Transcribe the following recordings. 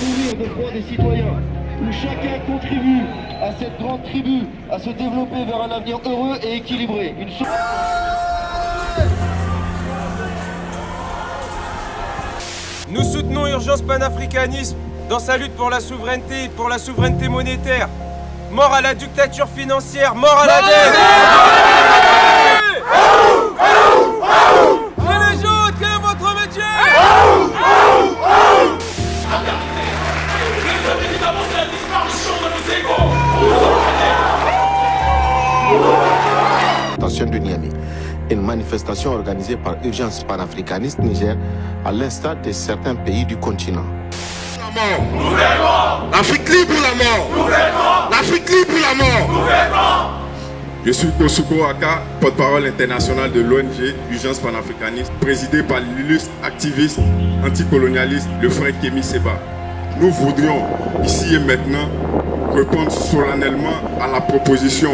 de droits des citoyens, où chacun contribue à cette grande tribu à se développer vers un avenir heureux et équilibré. Une Nous soutenons Urgence Panafricanisme dans sa lutte pour la souveraineté, pour la souveraineté monétaire. Mort à la dictature financière, mort à la dette de Niamey une manifestation organisée par Urgence panafricaniste Niger à l'instar de certains pays du continent. L'Afrique libre ou la mort L'Afrique libre ou la mort je suis Kosuko Aka, porte-parole international de l'ONG Urgence panafricaniste, présidé par l'illustre activiste anticolonialiste, le frère Kémy Seba. Nous voudrions, ici et maintenant, répondre solennellement à la proposition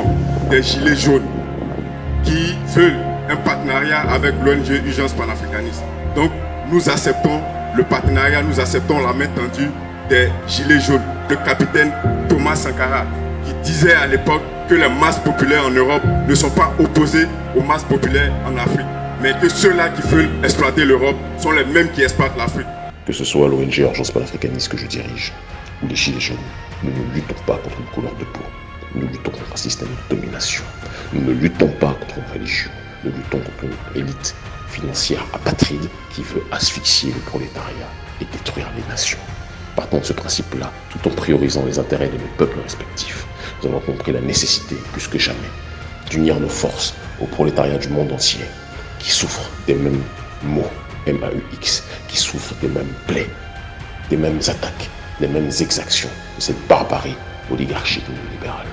des Gilets jaunes qui veulent un partenariat avec l'ONG Urgence panafricaniste. Donc, nous acceptons le partenariat, nous acceptons la main tendue des Gilets jaunes. Le capitaine Thomas Sankara, qui disait à l'époque que les masses populaires en Europe ne sont pas opposées aux masses populaires en Afrique, mais que ceux-là qui veulent exploiter l'Europe sont les mêmes qui exploitent l'Afrique. Que ce soit l'ONG Urgence panafricaniste que je dirige ou les Gilets jaunes, nous ne luttons pas contre une couleur de peau. Nous luttons contre un système de domination. Nous ne luttons pas contre une religion nous luttons contre une élite financière apatride qui veut asphyxier le prolétariat et détruire les nations. Partons de ce principe-là, tout en priorisant les intérêts de nos peuples respectifs, nous avons compris la nécessité, plus que jamais, d'unir nos forces au prolétariat du monde entier, qui souffre des mêmes maux, M-A-U-X, qui souffre des mêmes plaies, des mêmes attaques, des mêmes exactions de cette barbarie oligarchique libérale.